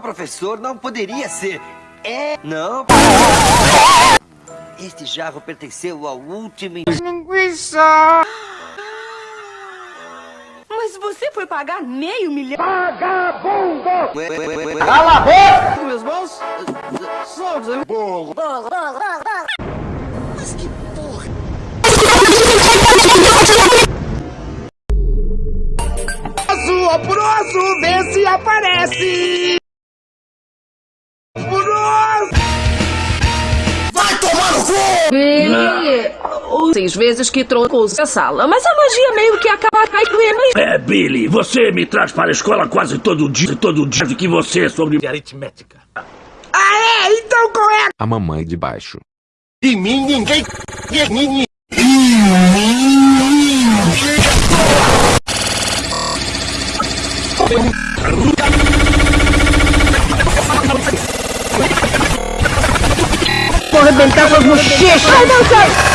professor, não poderia ser. É, não. Este jarro pertenceu ao último... Linguiça! Mas você foi pagar meio milhão? Vagabundo! Cala a boca! Meus bons? Soldos, burro. Mas que porra... Azul, aporoso, vê se aparece! Seis vezes que trocou a sala, mas a magia meio que acaba caindo. É, Billy, você me traz para a escola quase todo dia, todo dia de que você é sobre aritmética. Ah, é? Então qual é? A mamãe de baixo. De mim ninguém... arrebentar com as bochechas.